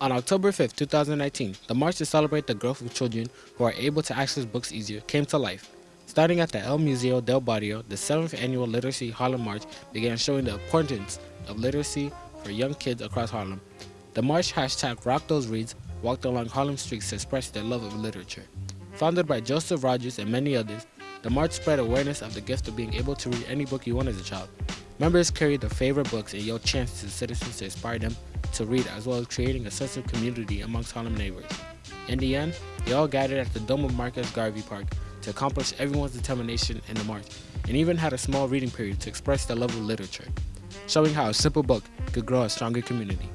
On October 5, 2019, the march to celebrate the growth of children who are able to access books easier came to life. Starting at the El Museo del Barrio, the 7th annual Literacy Harlem March began showing the importance of literacy for young kids across Harlem. The march hashtag Rock Those Reads walked along Harlem streets to express their love of literature. Founded by Joseph Rogers and many others, the march spread awareness of the gift of being able to read any book you want as a child. Members carried their favorite books and yelled chants to citizens to inspire them to read as well as creating a sense of community amongst Harlem neighbors. In the end, they all gathered at the dome of Marcus Garvey Park to accomplish everyone's determination in the march and even had a small reading period to express their love of literature, showing how a simple book could grow a stronger community.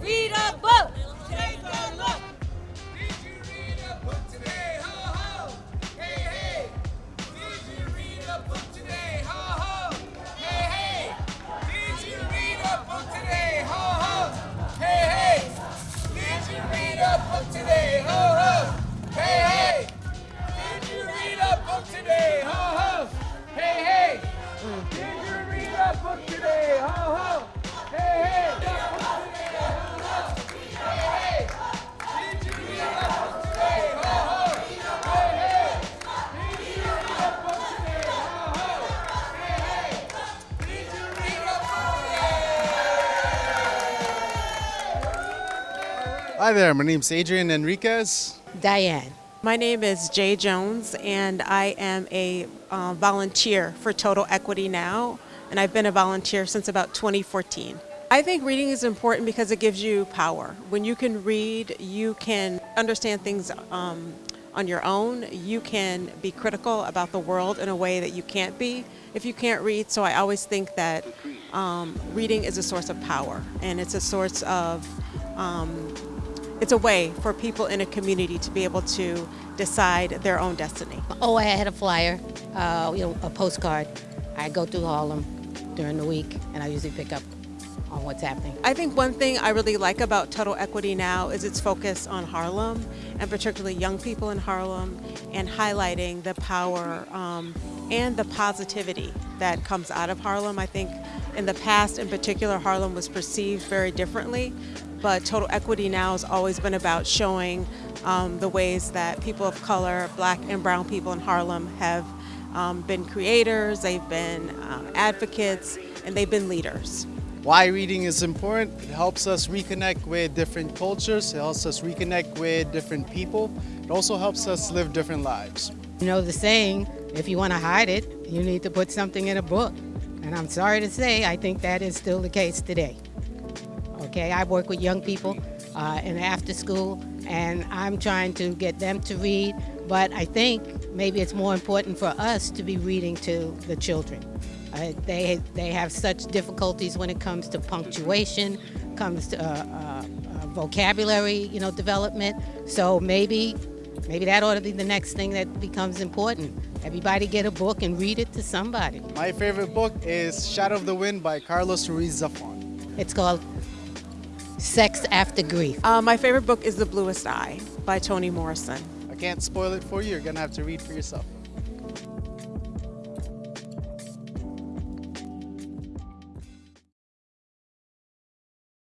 Read a Hi there, my name's Adrian Enriquez. Diane. My name is Jay Jones, and I am a uh, volunteer for Total Equity Now, and I've been a volunteer since about 2014. I think reading is important because it gives you power. When you can read, you can understand things um, on your own. You can be critical about the world in a way that you can't be if you can't read. So I always think that um, reading is a source of power, and it's a source of um, it's a way for people in a community to be able to decide their own destiny. Oh, I had a flyer, uh, you know, a postcard. I go through Harlem during the week, and I usually pick up on what's happening. I think one thing I really like about Total Equity now is its focus on Harlem, and particularly young people in Harlem, and highlighting the power um, and the positivity that comes out of Harlem. I think in the past, in particular, Harlem was perceived very differently, but Total Equity now has always been about showing um, the ways that people of color, black and brown people in Harlem have um, been creators, they've been um, advocates, and they've been leaders. Why reading is important, it helps us reconnect with different cultures, it helps us reconnect with different people, it also helps us live different lives. You know the saying, if you want to hide it, you need to put something in a book. And I'm sorry to say, I think that is still the case today. Okay, I work with young people uh, in after school, and I'm trying to get them to read, but I think maybe it's more important for us to be reading to the children. Uh, they, they have such difficulties when it comes to punctuation, comes to uh, uh, uh vocabulary, you know, development. So maybe, maybe that ought to be the next thing that becomes important. Everybody get a book and read it to somebody. My favorite book is Shadow of the Wind by Carlos Ruiz Zafon. It's called Sex After Grief. Uh, my favorite book is The Bluest Eye by Toni Morrison. I can't spoil it for you, you're gonna have to read for yourself.